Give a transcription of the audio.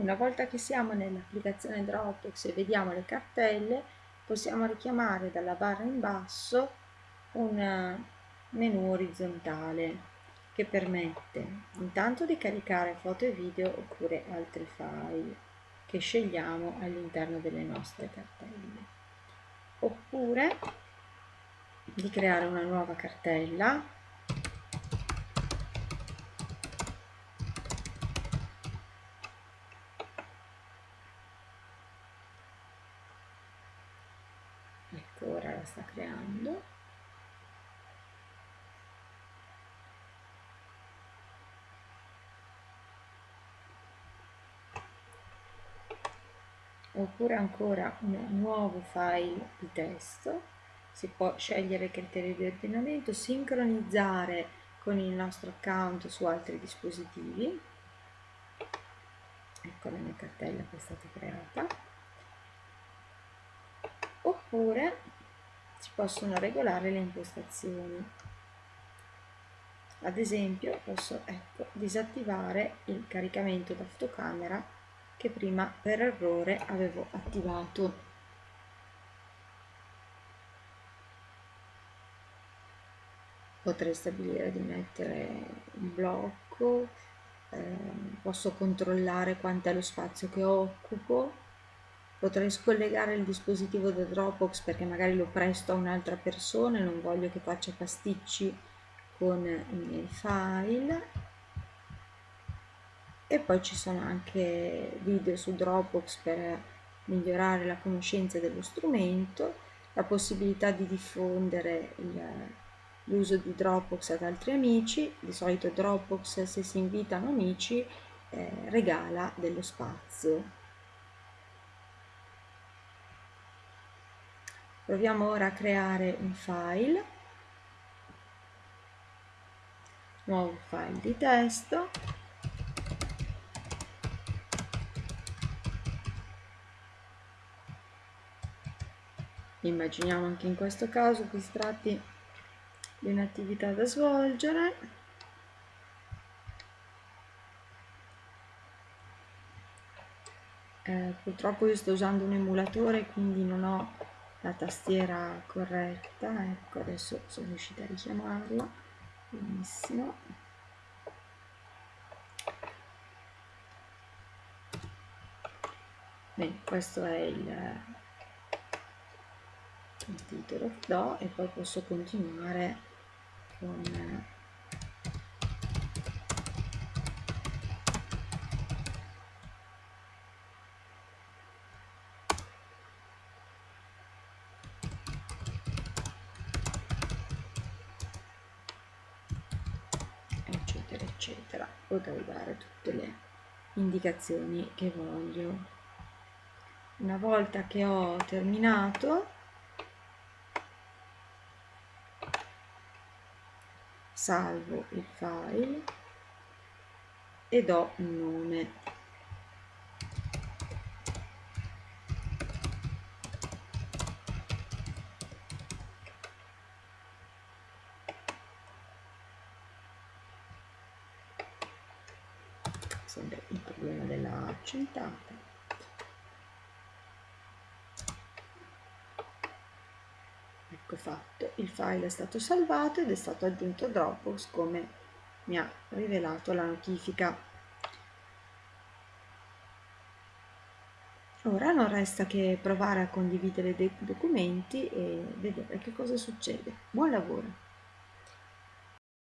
Una volta che siamo nell'applicazione Dropbox e vediamo le cartelle, possiamo richiamare dalla barra in basso un menu orizzontale che permette intanto di caricare foto e video oppure altri file che scegliamo all'interno delle nostre cartelle. Oppure di creare una nuova cartella ecco ora la sta creando. Oppure ancora un nuovo file di testo. Si può scegliere il criterio di ordinamento sincronizzare con il nostro account su altri dispositivi. Ecco la mia cartella che è stata creata. Oppure si possono regolare le impostazioni. Ad esempio posso ecco, disattivare il caricamento da fotocamera che prima per errore avevo attivato. Potrei stabilire di mettere un blocco eh, posso controllare quanto è lo spazio che occupo potrei scollegare il dispositivo da Dropbox perché magari lo presto a un'altra persona e non voglio che faccia pasticci con i miei file e poi ci sono anche video su Dropbox per migliorare la conoscenza dello strumento, la possibilità di diffondere l'uso di Dropbox ad altri amici, di solito Dropbox se si invitano amici eh, regala dello spazio. Proviamo ora a creare un file, nuovo file di testo Immaginiamo anche in questo caso che si tratti di un'attività da svolgere. Eh, purtroppo io sto usando un emulatore quindi non ho la tastiera corretta, ecco adesso sono riuscita a richiamarla, benissimo. Bene, questo è il il titolo do e poi posso continuare con eccetera potrei dare tutte le indicazioni che voglio. Una volta che ho terminato salvo il file e do un nome sempre il problema della accentata ecco fatto il file è stato salvato ed è stato aggiunto Dropbox come mi ha rivelato la notifica. Ora non resta che provare a condividere dei documenti e vedere che cosa succede. Buon lavoro